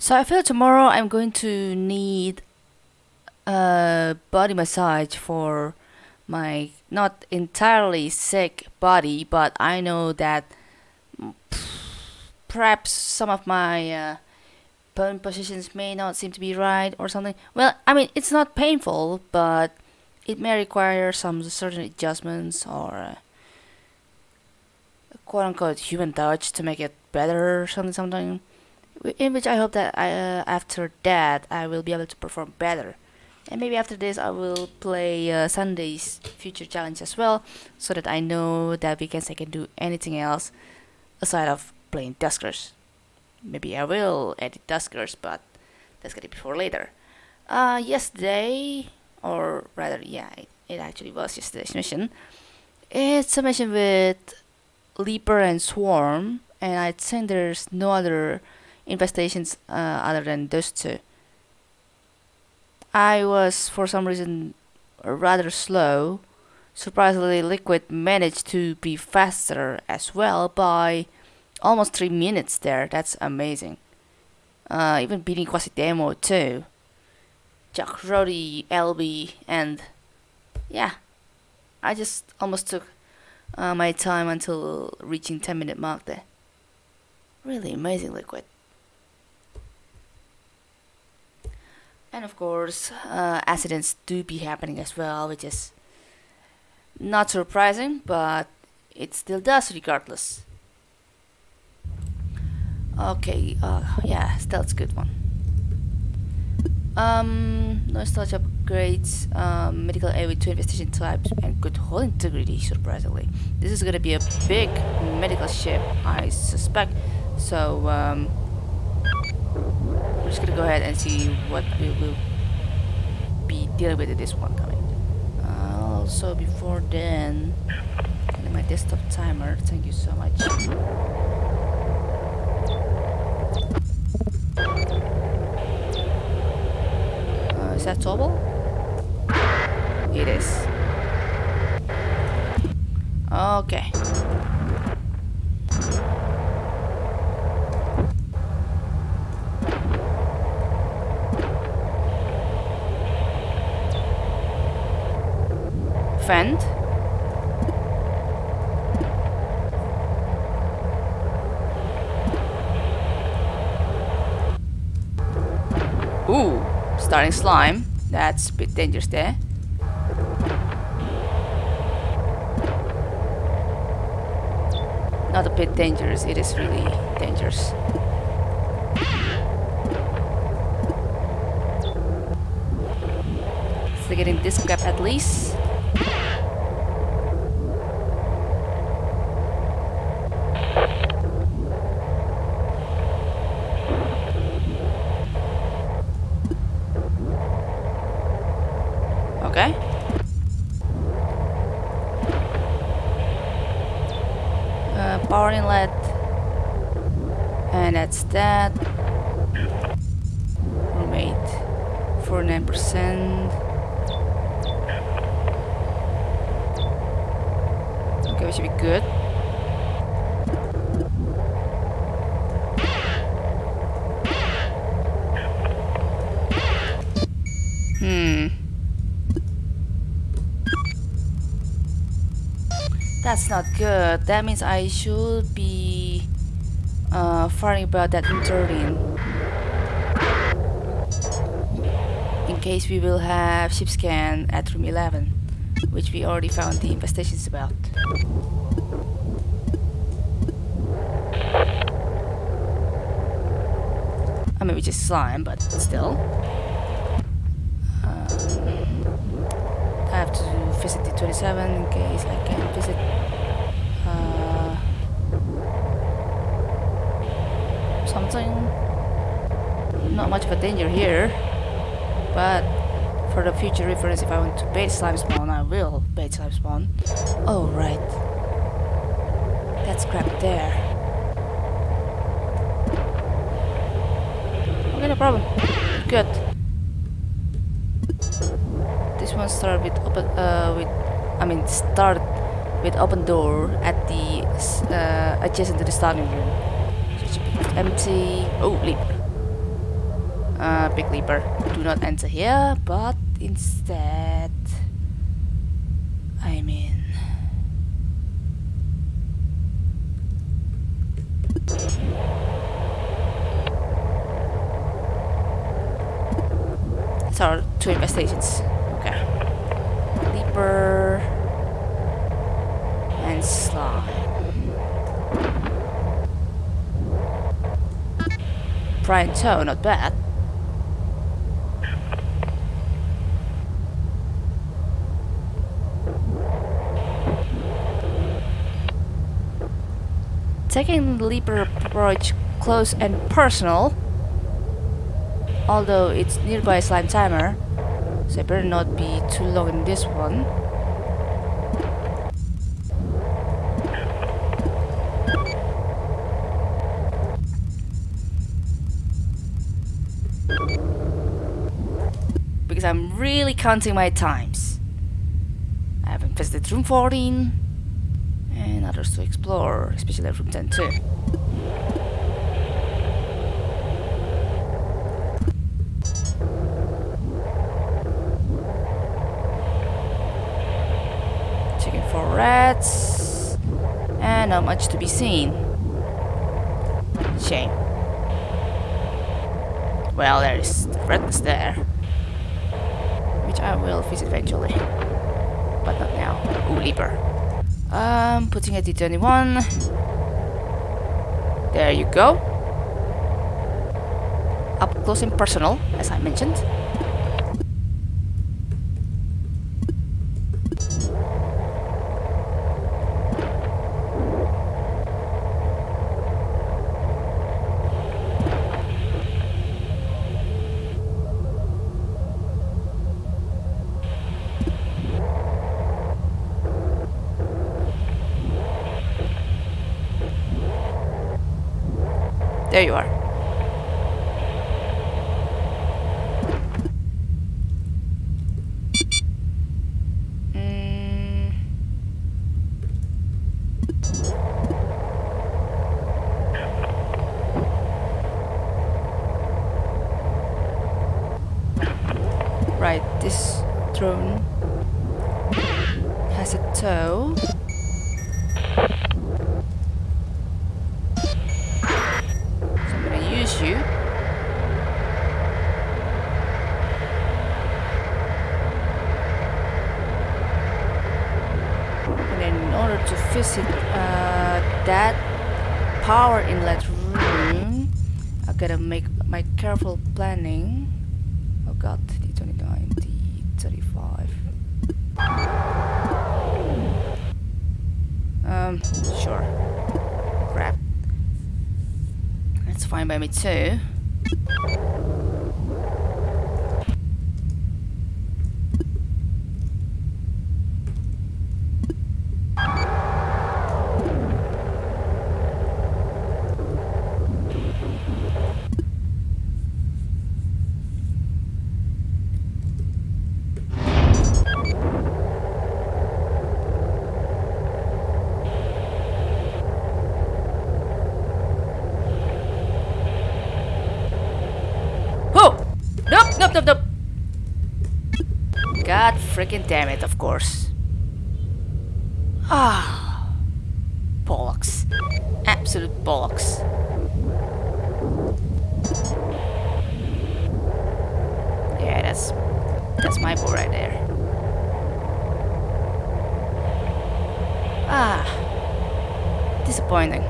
So I feel tomorrow I'm going to need a body massage for my not entirely sick body, but I know that perhaps some of my uh, bone positions may not seem to be right or something. Well, I mean, it's not painful, but it may require some certain adjustments or uh, quote unquote human touch to make it better or something, something. In which I hope that I, uh, after that I will be able to perform better. And maybe after this I will play uh, Sunday's future challenge as well, so that I know that weekends I can do anything else aside of playing Duskers. Maybe I will edit Duskers, but that's gonna be for later. Uh, yesterday, or rather, yeah, it, it actually was yesterday's mission. It's a mission with Leaper and Swarm, and I think there's no other infestations uh, other than those two. I was, for some reason, rather slow. Surprisingly, Liquid managed to be faster as well by almost 3 minutes there. That's amazing. Uh, even beating Quasidemo too. Jack Roddy, LB, and yeah, I just almost took uh, my time until reaching 10 minute mark there. Really amazing liquid. And of course, uh, accidents do be happening as well, which is not surprising, but it still does regardless. Okay, uh, yeah, stealth's good one. Um, no touch upgrades, um, medical aid with two investigation types, and good hull integrity, surprisingly. This is gonna be a big medical ship, I suspect. So, um, we're just gonna go ahead and see what we will be dealing with this one coming. Uh, also, before then, my desktop timer, thank you so much. Uh, is that toggle? It is. Okay. Fend. Ooh, starting slime. That's a bit dangerous there. Not a bit dangerous, it is really dangerous. So getting this gap at least. Okay. Uh, power inlet. And that's that. Roommate. 49%. Okay, we should be good. Hmm. That's not good. That means I should be uh, about that turret in case we will have ship scan at room 11, which we already found the infestations about. I mean, which is slime, but still. Um, I have to visit the 27 in case I can visit uh, something. Not much of a danger here, but for the future reference, if I want to bait slime spawn, I will bait slime spawn. Oh, right. That's crap there. Okay, no problem. Good. This one start with open, uh, with, I mean, start with open door at the uh, adjacent to the starting room. So it should be empty. Oh, leap. Uh, Big Leaper, do not enter here, but instead... I mean... So, two investigations. Okay. Leaper... And Slime. Brian Toe, not bad. Taking the Leaper approach close and personal, although it's nearby slime timer, so I better not be too long in this one. I'm really counting my times. I haven't visited room 14 and others to explore, especially room 10 too. Checking for rats and not much to be seen. Shame. Well, there is the redness there, which I will visit eventually, but not now. Ooh, Leaper. Um, putting a D21. There you go. Up close and personal, as I mentioned. There you are. Mm. Right, this drone gotta make my careful planning. Oh god, D29, D35. Um, sure. Crap. That's fine by me too. Oh! Nope, nope. God freaking damn it, of course. Ah. bollocks. Absolute bollocks. Yeah, that's that's my ball right there. Ah. Disappointing.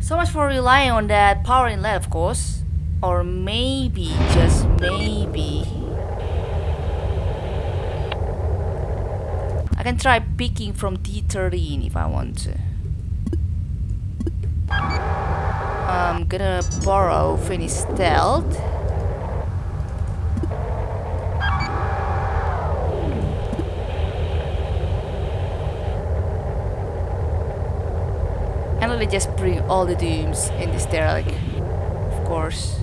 So much for relying on that power inlet, of course. Or maybe, just maybe... I can try picking from D13 if I want to. I'm gonna borrow Finny's stealth. And let me just bring all the dooms in this derelict, course.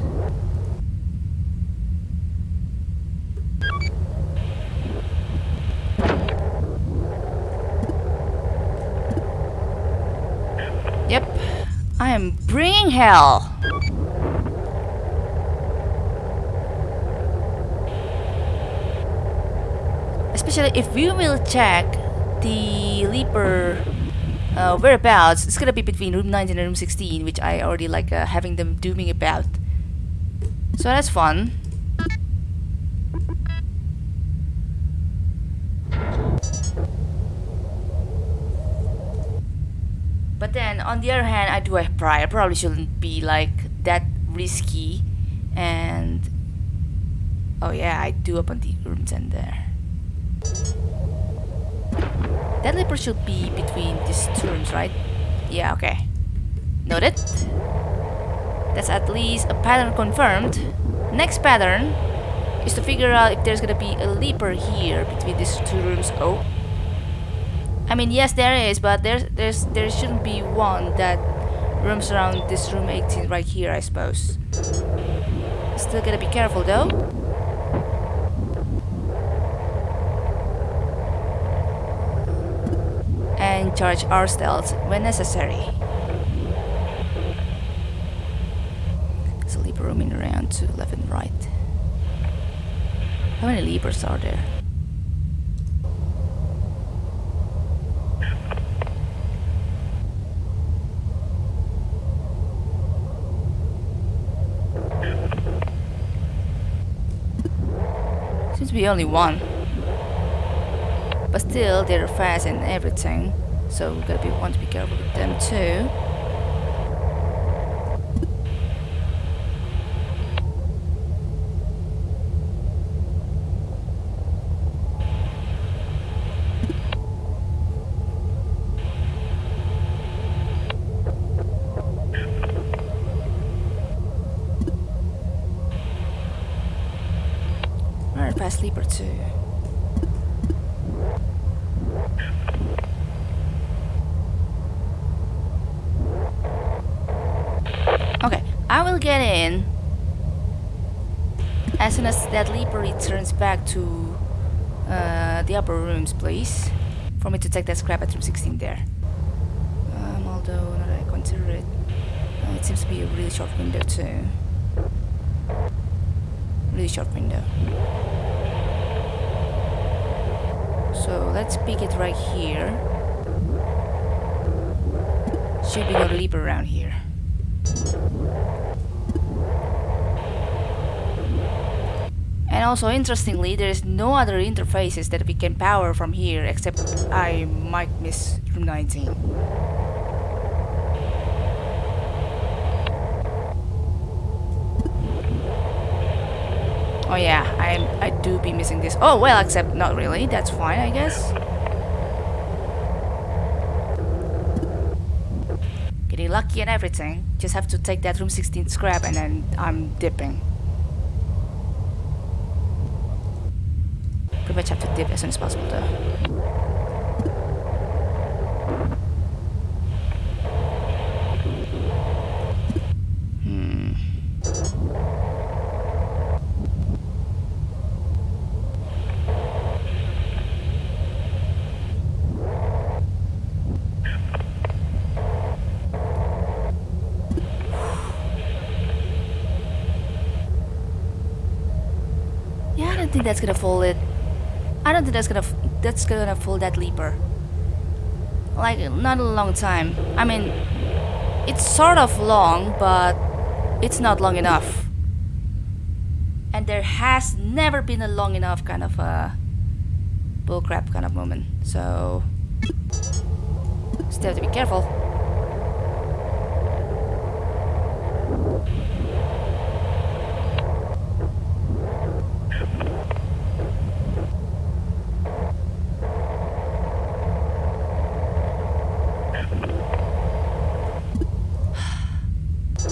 Yep, I am bringing hell. Especially if you will check the leaper uh, whereabouts, it's gonna be between room 19 and room 16, which I already like uh, having them dooming about. So that's fun. But then, on the other hand, I do have pride. I probably shouldn't be like that risky. And oh yeah, I do open the room 10 there. That leaper should be between these rooms, right? Yeah, okay. Noted. That's at least a pattern confirmed. Next pattern is to figure out if there's gonna be a leaper here between these two rooms. Oh. I mean, yes, there is, but there's there's there shouldn't be one that roams around this room 18 right here, I suppose. Still gotta be careful though. And charge our stealth when necessary. Sleep roaming around to left and right. How many leapers are there? Seems to be only one. But still, they're fast and everything. So we've gotta be want to be careful with them too. Alright, fast leaper too. Okay, I will get in as soon as that leaper returns back to uh, the upper rooms, please. For me to take that scrap at room 16 there. Um, although, now that I consider it, uh, it seems to be a really short window too. Really short window. So let's pick it right here. Should be no leaper around here. And also, interestingly, there is no other interfaces that we can power from here except I might miss room 19. Oh yeah, I I do be missing this. Oh well, except not really. That's fine, I guess. Getting lucky and everything. Just have to take that room 16 scrap and then I'm dipping. Pretty much have to dip as soon as possible though. Hmm. Yeah, I don't think that's gonna fool it. I don't think that's gonna that's gonna fool that leaper. Like not a long time. I mean, it's sort of long, but it's not long enough. And there has never been a long enough kind of a bullcrap kind of moment. So still have to be careful.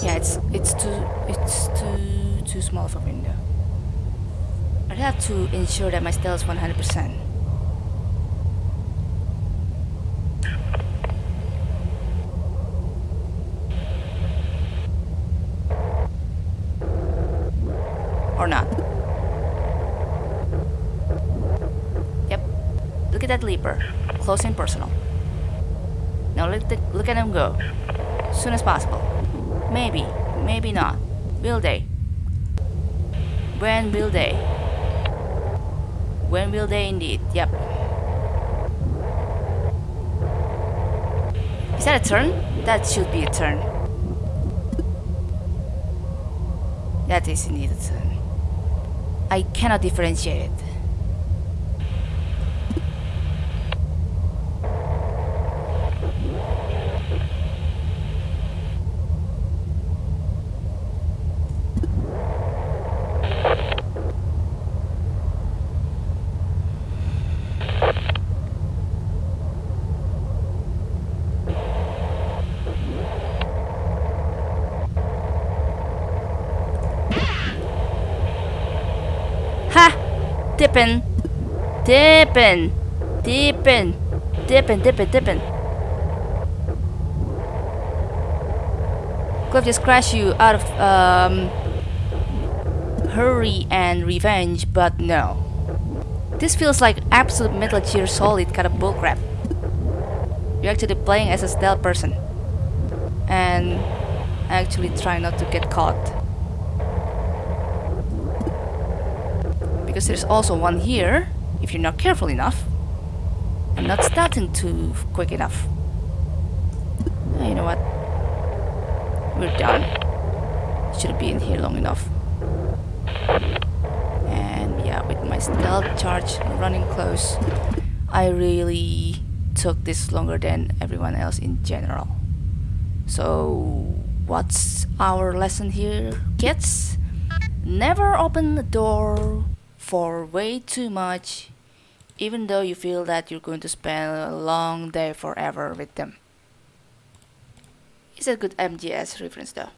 Yeah, it's it's too it's too too small of a window. I'd have to ensure that my stealth is 100%. Or not. Yep. Look at that leaper. Close and personal. Now look, the, look at him go. Soon as possible. Maybe, maybe not. Will they? When will they? When will they indeed? Yep. Is that a turn? That should be a turn. That is indeed a turn. I cannot differentiate it. Dippin'. Dippin'. Dippin'. Dippin', dippin', dippin'. Could just crash you out of um, hurry and revenge, but no. This feels like absolute Metal Gear Solid kind of bullcrap. You're actually playing as a stealth person. And actually try not to get caught. Because there's also one here if you're not careful enough I'm not starting too quick enough. You know what? We're done. Shouldn't be in here long enough. And yeah, with my stealth charge running close, I really took this longer than everyone else in general. So, what's our lesson here, kids? Never open the door for way too much even though you feel that you're going to spend a long day forever with them. It's a good MGS reference though.